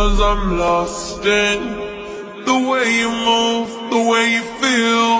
Cause I'm lost in the way you move, the way you feel.